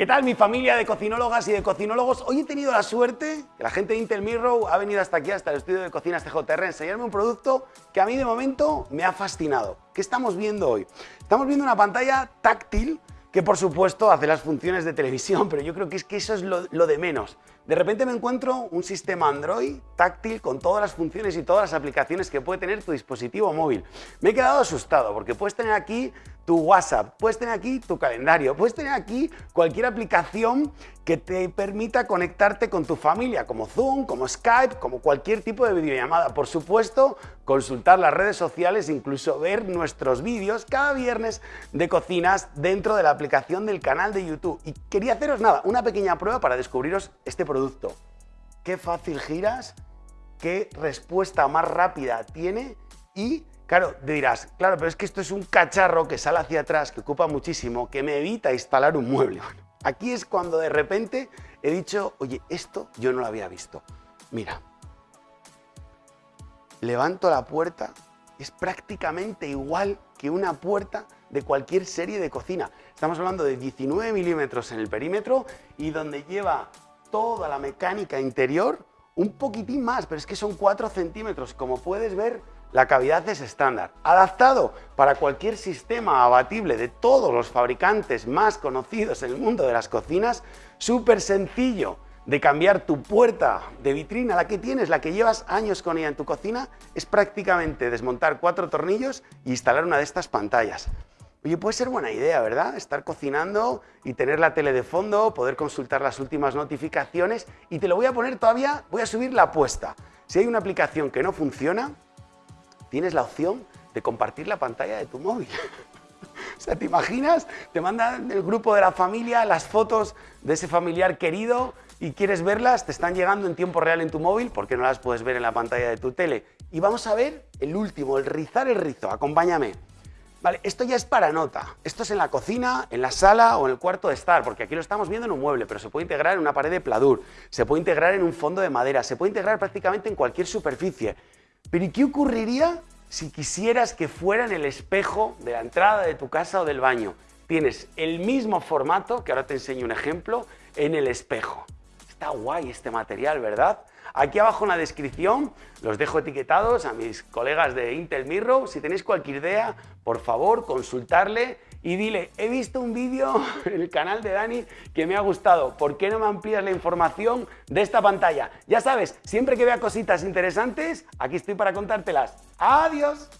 ¿Qué tal mi familia de cocinólogas y de cocinólogos? Hoy he tenido la suerte que la gente de Intel Mirror ha venido hasta aquí, hasta el estudio de cocinas TJR, a enseñarme un producto que a mí de momento me ha fascinado. ¿Qué estamos viendo hoy? Estamos viendo una pantalla táctil que por supuesto hace las funciones de televisión, pero yo creo que es que eso es lo, de menos. De repente me encuentro un sistema Android táctil con todas las funciones y todas las aplicaciones que puede tener tu dispositivo móvil. Me he quedado asustado porque puedes tener aquí tu WhatsApp, puedes tener aquí tu calendario, puedes tener aquí cualquier aplicación que te permita conectarte con tu familia, como Zoom, como Skype, como cualquier tipo de videollamada. Por supuesto, consultar las redes sociales, incluso ver nuestros vídeos cada viernes de cocinas dentro de la aplicación del canal de YouTube. Y quería haceros nada, una pequeña prueba para descubriros este producto. Qué fácil giras, qué respuesta más rápida tiene y Claro, dirás, claro, pero es que esto es un cacharro que sale hacia atrás, que ocupa muchísimo, que me evita instalar un mueble. aquí es cuando de repente he dicho, oye, esto yo no lo había visto. Mira, levanto la puerta, es prácticamente igual que una puerta de cualquier serie de cocina. Estamos hablando de 19 milímetros en el perímetro y donde lleva toda la mecánica interior, un poquitín más, pero es que son 4 centímetros. Como puedes ver, la cavidad es estándar, adaptado para cualquier sistema abatible de todos los fabricantes más conocidos en el mundo de las cocinas, súper sencillo de cambiar tu puerta de vitrina, la que tienes, la que llevas años con ella en tu cocina, es prácticamente desmontar cuatro tornillos e instalar una de estas pantallas. Oye, puede ser buena idea, ¿verdad? Estar cocinando y tener la tele de fondo, poder consultar las últimas notificaciones y te lo voy a poner todavía, voy a subir la apuesta. Si hay una aplicación que no funciona, tienes la opción de compartir la pantalla de tu móvil. o sea, ¿te imaginas? Te mandan el grupo de la familia las fotos de ese familiar querido y quieres verlas, te están llegando en tiempo real en tu móvil porque no las puedes ver en la pantalla de tu tele. Y vamos a ver el último, el rizar el rizo. Acompáñame. Vale, esto ya es para nota. Esto es en la cocina, en la sala o en el cuarto de estar, porque aquí lo estamos viendo en un mueble, pero se puede integrar en una pared de pladur, se puede integrar en un fondo de madera, se puede integrar prácticamente en cualquier superficie. Pero ¿y qué ocurriría si quisieras que fuera en el espejo de la entrada de tu casa o del baño? Tienes el mismo formato, que ahora te enseño un ejemplo, en el espejo. Está guay este material, ¿verdad? Aquí abajo en la descripción los dejo etiquetados a mis colegas de Intel Mirror. Si tenéis cualquier idea, por favor, consultarle y dile, he visto un vídeo en el canal de Dani que me ha gustado, ¿por qué no me amplías la información de esta pantalla? Ya sabes, siempre que vea cositas interesantes, aquí estoy para contártelas. ¡Adiós!